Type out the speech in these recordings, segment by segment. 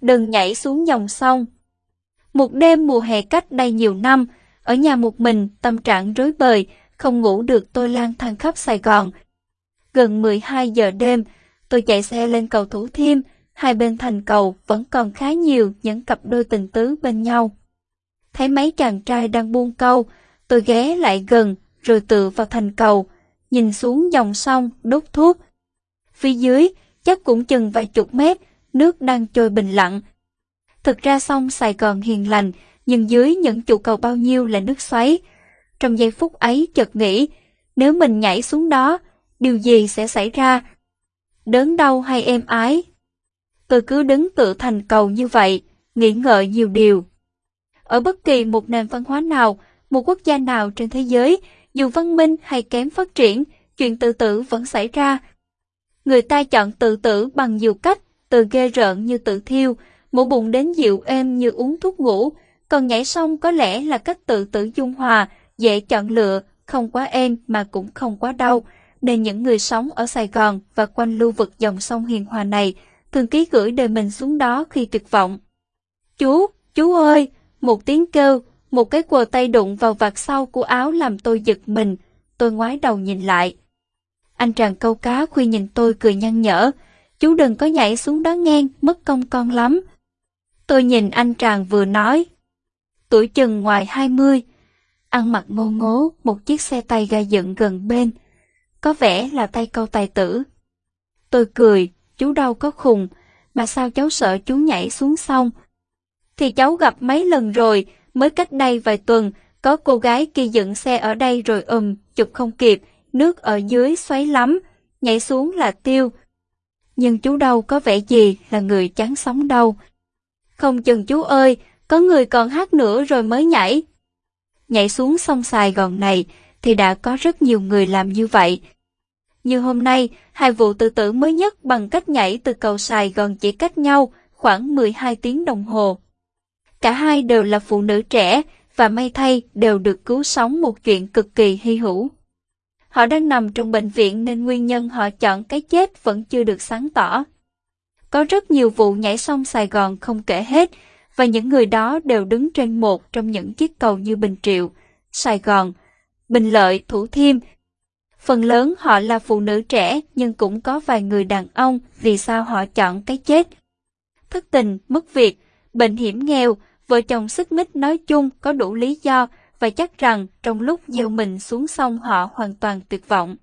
đừng nhảy xuống dòng sông. Một đêm mùa hè cách đây nhiều năm, ở nhà một mình, tâm trạng rối bời, không ngủ được tôi lang thang khắp Sài Gòn. Gần 12 giờ đêm, tôi chạy xe lên cầu Thủ Thiêm, hai bên thành cầu vẫn còn khá nhiều những cặp đôi tình tứ bên nhau. Thấy mấy chàng trai đang buông câu, tôi ghé lại gần rồi tựa vào thành cầu, nhìn xuống dòng sông đốt thuốc. Phía dưới, chắc cũng chừng vài chục mét, nước đang trôi bình lặng. Thực ra sông Sài Gòn hiền lành, nhưng dưới những trụ cầu bao nhiêu là nước xoáy. Trong giây phút ấy chợt nghĩ, nếu mình nhảy xuống đó, điều gì sẽ xảy ra? Đớn đau hay êm ái? Tôi cứ đứng tự thành cầu như vậy, nghĩ ngợi nhiều điều. Ở bất kỳ một nền văn hóa nào, một quốc gia nào trên thế giới, dù văn minh hay kém phát triển, chuyện tự tử vẫn xảy ra. Người ta chọn tự tử bằng nhiều cách, từ ghê rợn như tự thiêu, mổ bụng đến dịu êm như uống thuốc ngủ, còn nhảy sông có lẽ là cách tự tử dung hòa, dễ chọn lựa, không quá êm mà cũng không quá đau, nên những người sống ở Sài Gòn và quanh lưu vực dòng sông Hiền Hòa này thường ký gửi đời mình xuống đó khi tuyệt vọng. Chú, chú ơi, một tiếng kêu, một cái quờ tay đụng vào vạt sau của áo làm tôi giật mình, tôi ngoái đầu nhìn lại. Anh chàng câu cá khuya nhìn tôi cười nhăn nhở, chú đừng có nhảy xuống đó ngang, mất công con lắm. Tôi nhìn anh chàng vừa nói. Tuổi chừng ngoài 20, ăn mặc ngô ngố, một chiếc xe tay ga dựng gần bên. Có vẻ là tay câu tài tử. Tôi cười, chú đâu có khùng, mà sao cháu sợ chú nhảy xuống sông? Thì cháu gặp mấy lần rồi, mới cách đây vài tuần, có cô gái kia dựng xe ở đây rồi ùm, chụp không kịp, nước ở dưới xoáy lắm, nhảy xuống là tiêu. Nhưng chú đâu có vẻ gì là người chán sống đâu. Không chừng chú ơi, có người còn hát nữa rồi mới nhảy. Nhảy xuống sông Sài Gòn này thì đã có rất nhiều người làm như vậy. Như hôm nay, hai vụ tự tử mới nhất bằng cách nhảy từ cầu Sài Gòn chỉ cách nhau khoảng 12 tiếng đồng hồ. Cả hai đều là phụ nữ trẻ và may thay đều được cứu sống một chuyện cực kỳ hy hữu. Họ đang nằm trong bệnh viện nên nguyên nhân họ chọn cái chết vẫn chưa được sáng tỏ. Có rất nhiều vụ nhảy sông Sài Gòn không kể hết, và những người đó đều đứng trên một trong những chiếc cầu như Bình Triệu, Sài Gòn, Bình Lợi, Thủ Thiêm. Phần lớn họ là phụ nữ trẻ nhưng cũng có vài người đàn ông vì sao họ chọn cái chết. Thất tình, mất việc, bệnh hiểm nghèo, vợ chồng sức mích nói chung có đủ lý do và chắc rằng trong lúc gieo mình xuống sông họ hoàn toàn tuyệt vọng.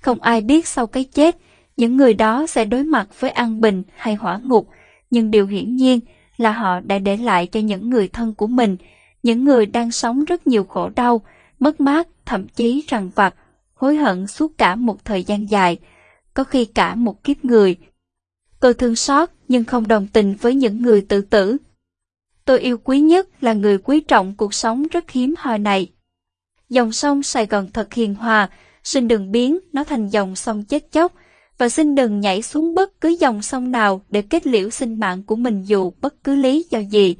Không ai biết sau cái chết, những người đó sẽ đối mặt với an bình hay hỏa ngục, nhưng điều hiển nhiên là họ đã để lại cho những người thân của mình, những người đang sống rất nhiều khổ đau, mất mát, thậm chí rằng vặt, hối hận suốt cả một thời gian dài, có khi cả một kiếp người. Tôi thương xót nhưng không đồng tình với những người tự tử. Tôi yêu quý nhất là người quý trọng cuộc sống rất hiếm hoi này. Dòng sông Sài Gòn thật hiền hòa, xin đừng biến nó thành dòng sông chết chóc, và xin đừng nhảy xuống bất cứ dòng sông nào để kết liễu sinh mạng của mình dù bất cứ lý do gì.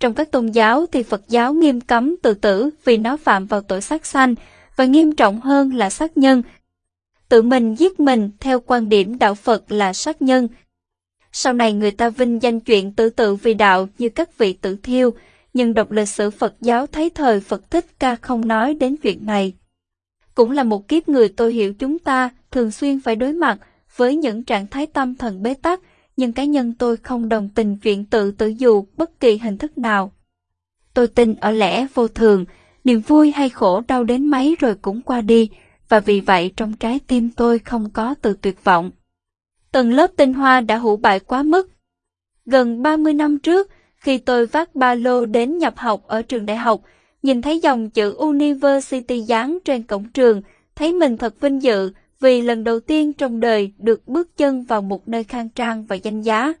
Trong các tôn giáo thì Phật giáo nghiêm cấm tự tử vì nó phạm vào tội sát sanh và nghiêm trọng hơn là sát nhân. Tự mình giết mình theo quan điểm đạo Phật là sát nhân. Sau này người ta vinh danh chuyện tự tử vì đạo như các vị tử thiêu, nhưng đọc lịch sử Phật giáo thấy thời Phật Thích Ca không nói đến chuyện này. Cũng là một kiếp người tôi hiểu chúng ta thường xuyên phải đối mặt với những trạng thái tâm thần bế tắc, nhưng cá nhân tôi không đồng tình chuyện tự tử dù bất kỳ hình thức nào. Tôi tin ở lẽ vô thường, niềm vui hay khổ đau đến mấy rồi cũng qua đi, và vì vậy trong trái tim tôi không có từ tuyệt vọng. Tầng lớp tinh hoa đã hủ bại quá mức. Gần 30 năm trước, khi tôi vác ba lô đến nhập học ở trường đại học, nhìn thấy dòng chữ University dán trên cổng trường, thấy mình thật vinh dự vì lần đầu tiên trong đời được bước chân vào một nơi khang trang và danh giá.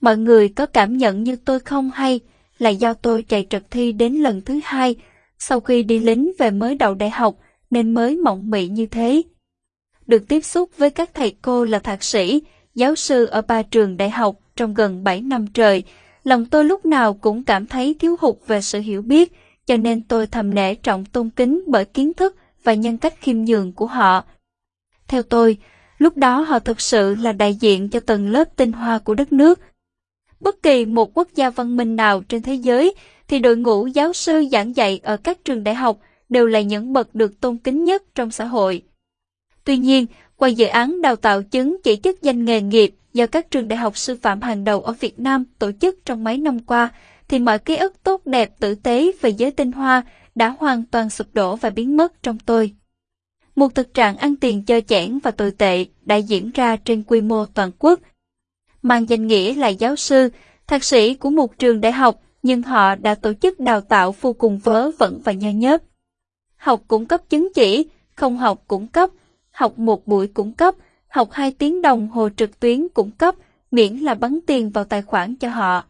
Mọi người có cảm nhận như tôi không hay là do tôi chạy trật thi đến lần thứ hai sau khi đi lính về mới đầu đại học nên mới mộng mị như thế. Được tiếp xúc với các thầy cô là thạc sĩ, giáo sư ở ba trường đại học trong gần 7 năm trời, lòng tôi lúc nào cũng cảm thấy thiếu hụt về sự hiểu biết, cho nên tôi thầm nể trọng tôn kính bởi kiến thức và nhân cách khiêm nhường của họ. Theo tôi, lúc đó họ thực sự là đại diện cho tầng lớp tinh hoa của đất nước. Bất kỳ một quốc gia văn minh nào trên thế giới thì đội ngũ giáo sư giảng dạy ở các trường đại học đều là những bậc được tôn kính nhất trong xã hội. Tuy nhiên, qua dự án đào tạo chứng chỉ chức danh nghề nghiệp do các trường đại học sư phạm hàng đầu ở Việt Nam tổ chức trong mấy năm qua, thì mọi ký ức tốt đẹp tử tế về giới tinh hoa đã hoàn toàn sụp đổ và biến mất trong tôi. Một thực trạng ăn tiền chơi chẽn và tồi tệ đã diễn ra trên quy mô toàn quốc. Mang danh nghĩa là giáo sư, thạc sĩ của một trường đại học, nhưng họ đã tổ chức đào tạo vô cùng vớ vẩn và nhơ nhớp. Học cũng cấp chứng chỉ, không học cũng cấp, học một buổi cũng cấp, học 2 tiếng đồng hồ trực tuyến cũng cấp, miễn là bắn tiền vào tài khoản cho họ.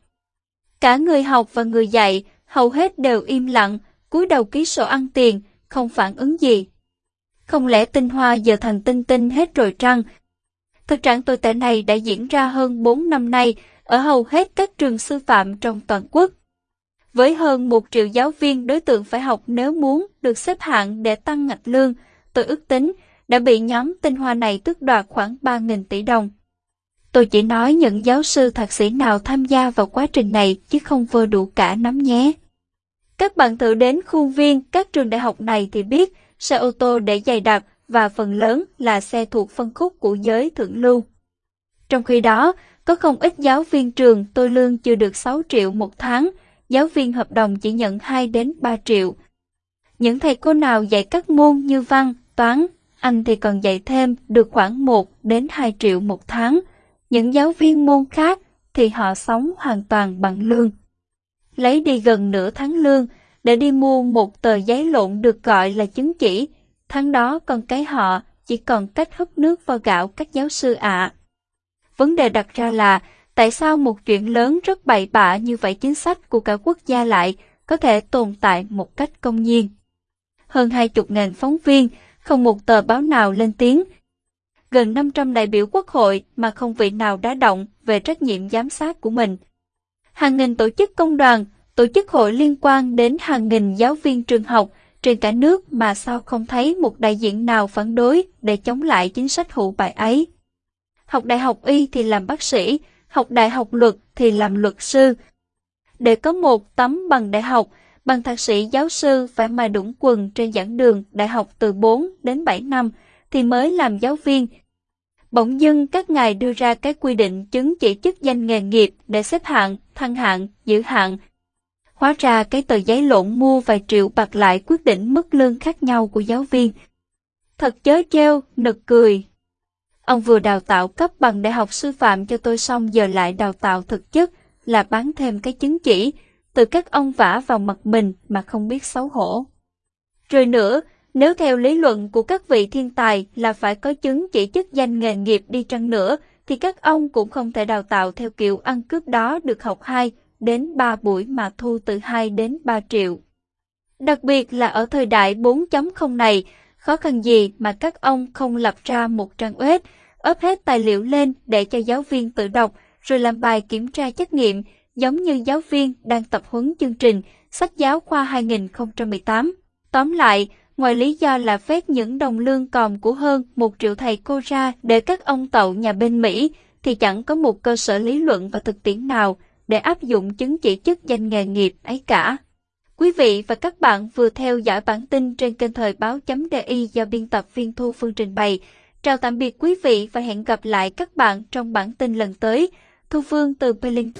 Cả người học và người dạy hầu hết đều im lặng, cúi đầu ký sổ ăn tiền, không phản ứng gì. Không lẽ tinh hoa giờ thành tinh tinh hết rồi trăng? Thực trạng tồi tệ này đã diễn ra hơn 4 năm nay ở hầu hết các trường sư phạm trong toàn quốc. Với hơn 1 triệu giáo viên đối tượng phải học nếu muốn được xếp hạng để tăng ngạch lương, tôi ước tính đã bị nhóm tinh hoa này tước đoạt khoảng 3.000 tỷ đồng. Tôi chỉ nói những giáo sư thạc sĩ nào tham gia vào quá trình này chứ không vơ đủ cả nắm nhé. Các bạn thử đến khuôn viên các trường đại học này thì biết xe ô tô để dày đặc và phần lớn là xe thuộc phân khúc của giới thượng lưu. Trong khi đó, có không ít giáo viên trường tôi lương chưa được 6 triệu một tháng, giáo viên hợp đồng chỉ nhận 2 đến 3 triệu. Những thầy cô nào dạy các môn như văn, toán, anh thì còn dạy thêm được khoảng 1 đến 2 triệu một tháng. Những giáo viên môn khác thì họ sống hoàn toàn bằng lương. Lấy đi gần nửa tháng lương để đi mua một tờ giấy lộn được gọi là chứng chỉ, tháng đó con cái họ chỉ còn cách hấp nước vào gạo các giáo sư ạ. À. Vấn đề đặt ra là tại sao một chuyện lớn rất bậy bạ như vậy chính sách của cả quốc gia lại có thể tồn tại một cách công nhiên. Hơn hai chục ngàn phóng viên, không một tờ báo nào lên tiếng. Gần 500 đại biểu quốc hội mà không vị nào đã động về trách nhiệm giám sát của mình. Hàng nghìn tổ chức công đoàn, tổ chức hội liên quan đến hàng nghìn giáo viên trường học trên cả nước mà sao không thấy một đại diện nào phản đối để chống lại chính sách hữu bại ấy. Học đại học y thì làm bác sĩ, học đại học luật thì làm luật sư. Để có một tấm bằng đại học, bằng thạc sĩ giáo sư phải mà đũng quần trên giảng đường đại học từ 4 đến 7 năm thì mới làm giáo viên. Bỗng dưng các ngài đưa ra cái quy định chứng chỉ chức danh nghề nghiệp để xếp hạng, thăng hạng, giữ hạng. Hóa ra cái tờ giấy lộn mua vài triệu bạc lại quyết định mức lương khác nhau của giáo viên. Thật chớ treo, nực cười. Ông vừa đào tạo cấp bằng đại học sư phạm cho tôi xong giờ lại đào tạo thực chất là bán thêm cái chứng chỉ, từ các ông vả vào mặt mình mà không biết xấu hổ. Rồi nữa, nếu theo lý luận của các vị thiên tài là phải có chứng chỉ chức danh nghề nghiệp đi chăng nữa, thì các ông cũng không thể đào tạo theo kiểu ăn cướp đó được học 2 đến 3 buổi mà thu từ 2 đến 3 triệu. Đặc biệt là ở thời đại 4.0 này, khó khăn gì mà các ông không lập ra một trang web, ấp hết tài liệu lên để cho giáo viên tự đọc, rồi làm bài kiểm tra trắc nghiệm, giống như giáo viên đang tập huấn chương trình sách giáo khoa 2018. Tóm lại, ngoài lý do là phép những đồng lương còm của hơn một triệu thầy cô ra để các ông tậu nhà bên Mỹ, thì chẳng có một cơ sở lý luận và thực tiễn nào để áp dụng chứng chỉ chức danh nghề nghiệp ấy cả. Quý vị và các bạn vừa theo dõi bản tin trên kênh thời báo.di do biên tập viên Thu Phương trình bày. Chào tạm biệt quý vị và hẹn gặp lại các bạn trong bản tin lần tới. Thu Phương từ Berlin